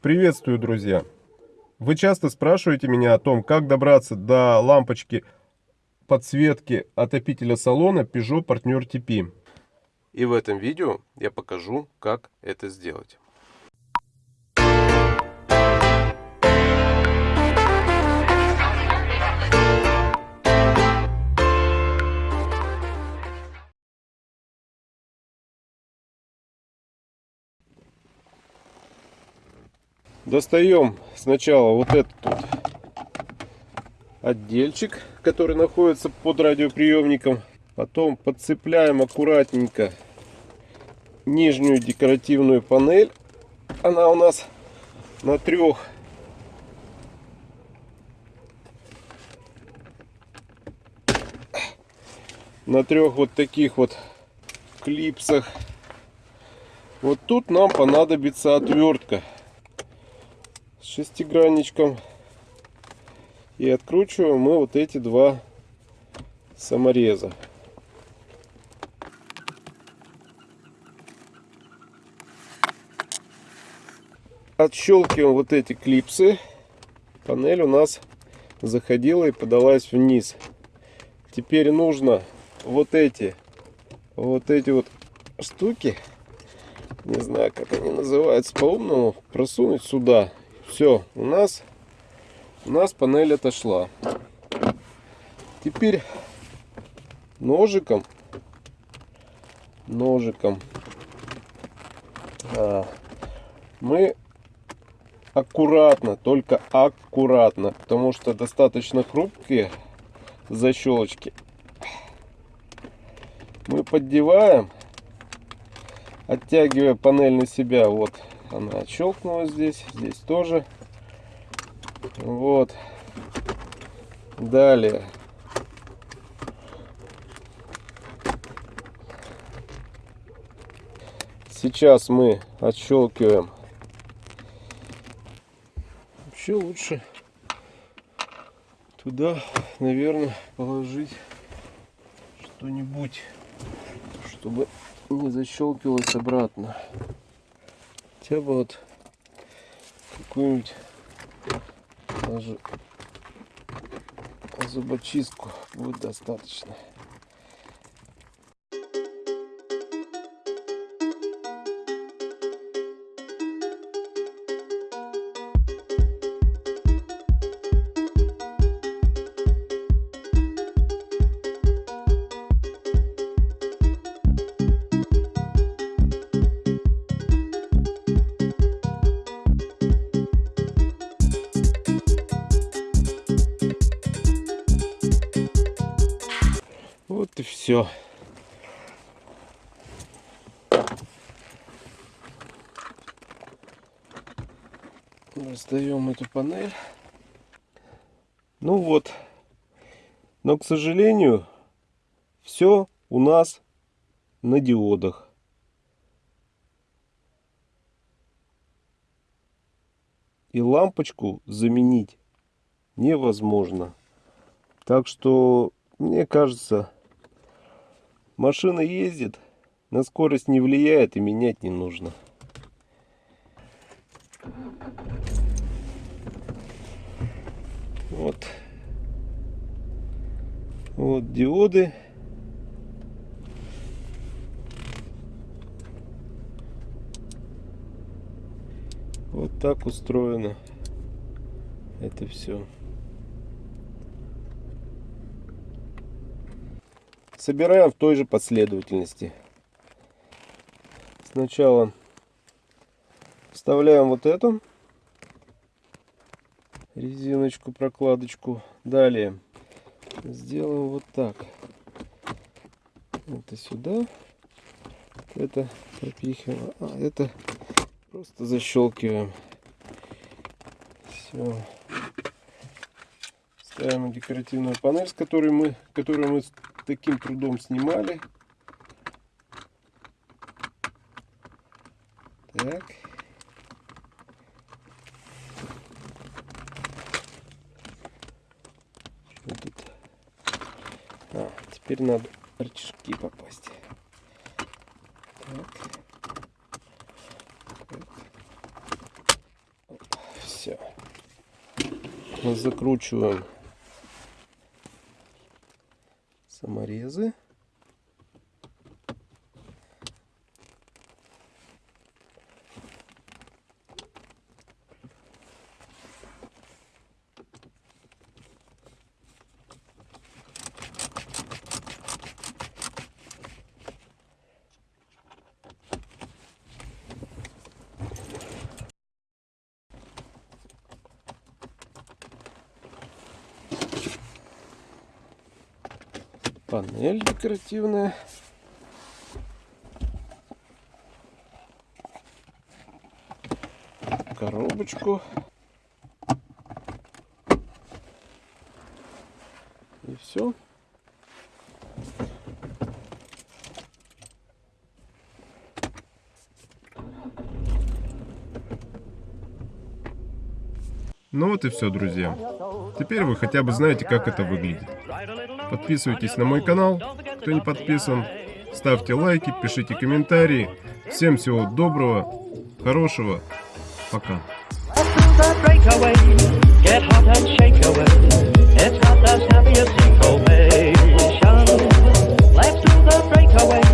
Приветствую, друзья! Вы часто спрашиваете меня о том, как добраться до лампочки подсветки отопителя салона Peugeot Partner TP. И в этом видео я покажу, как это сделать. Достаем сначала вот этот вот отдельчик, который находится под радиоприемником. Потом подцепляем аккуратненько нижнюю декоративную панель. Она у нас на трех на трех вот таких вот клипсах. Вот тут нам понадобится отвертка шестигранничком. И откручиваем мы вот эти два самореза. Отщелкиваем вот эти клипсы. Панель у нас заходила и подалась вниз. Теперь нужно вот эти вот эти вот штуки не знаю как они называются по-умному просунуть сюда все, у нас у нас панель отошла. Теперь ножиком ножиком а, мы аккуратно, только аккуратно, потому что достаточно хрупкие защелочки. Мы поддеваем, оттягивая панель на себя. Вот она отщелкнулась здесь, здесь тоже. Вот. Далее. Сейчас мы отщелкиваем. Вообще лучше туда, наверное, положить что-нибудь, чтобы не защелкивалось обратно хотя бы вот какую-нибудь даже зубочистку будет достаточно. Все. Достаем эту панель. Ну вот. Но, к сожалению, все у нас на диодах. И лампочку заменить невозможно. Так что, мне кажется, Машина ездит, на скорость не влияет и менять не нужно. Вот. Вот диоды. Вот так устроено это все. Собираем в той же последовательности. Сначала вставляем вот эту резиночку, прокладочку. Далее сделаем вот так. Это сюда. Это пропихиваем. А это просто защелкиваем. Все. Ставим декоративную панель, с которой мы, которую мы таким трудом снимали. Так. Что тут? А, теперь надо рычажки попасть. Так. Все. Закручиваем саморезы. Панель декоративная. Коробочку. И все. Ну вот и все, друзья. Теперь вы хотя бы знаете, как это выглядит. Подписывайтесь на мой канал, кто не подписан. Ставьте лайки, пишите комментарии. Всем всего доброго, хорошего. Пока. Let's do the breakaway.